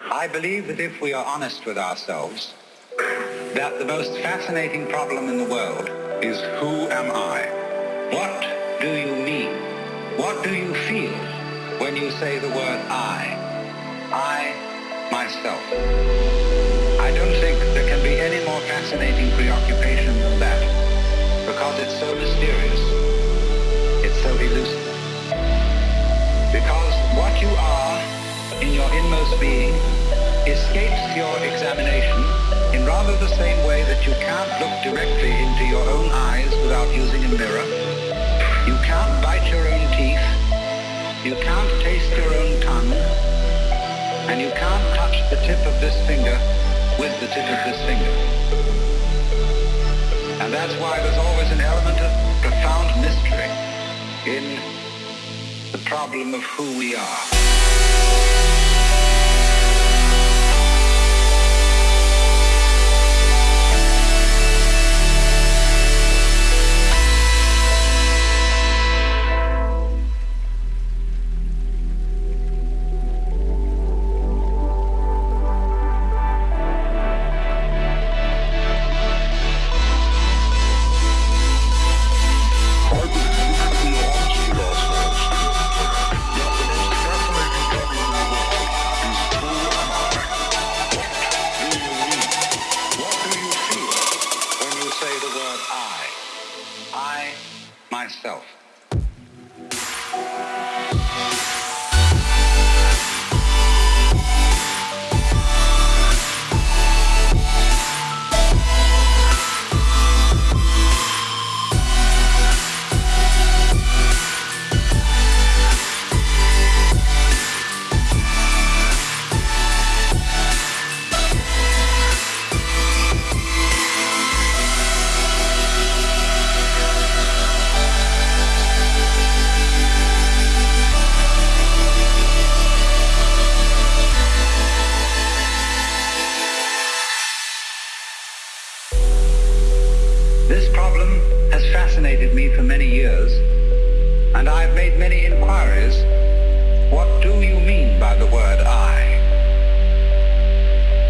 I believe that if we are honest with ourselves, that the most fascinating problem in the world is who am I? What do you mean? What do you feel when you say the word I? I, myself. I don't think there can be any more fascinating preoccupation than that, because it's so mysterious. It's so elusive. Because what you are in your inmost being escapes your examination in rather the same way that you can't look directly into your own eyes without using a mirror. You can't bite your own teeth. You can't taste your own tongue. And you can't touch the tip of this finger with the tip of this finger. And that's why there's always an element of profound mystery in the problem of who we are. Myself. Made many inquiries. What do you mean by the word I?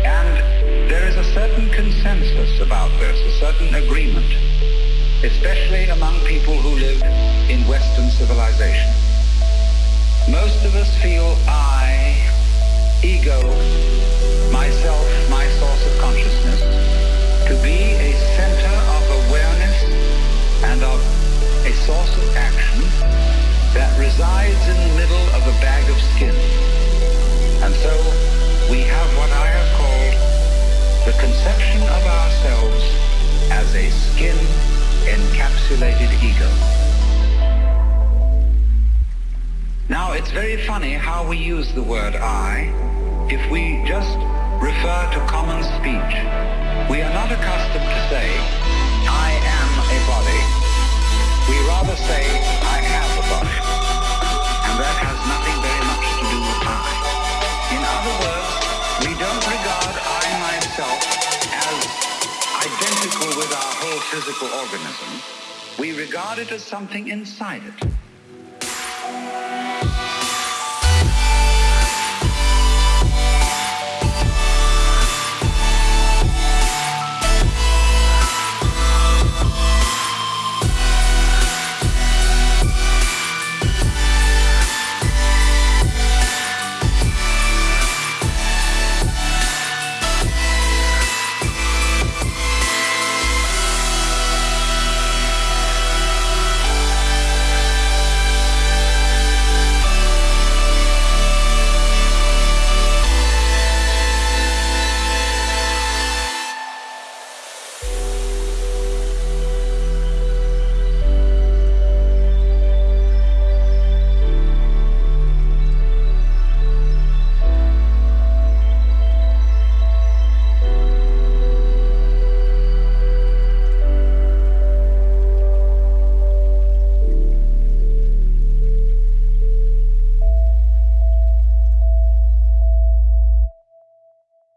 And there is a certain consensus about this, a certain agreement, especially among people who live in Western civilization. Most of us feel I, ego, a skin encapsulated ego. Now, it's very funny how we use the word I if we just refer to common speech. We are not accustomed to say, I am a body. We rather say, I have a body. Physical organism. We regard it as something inside it.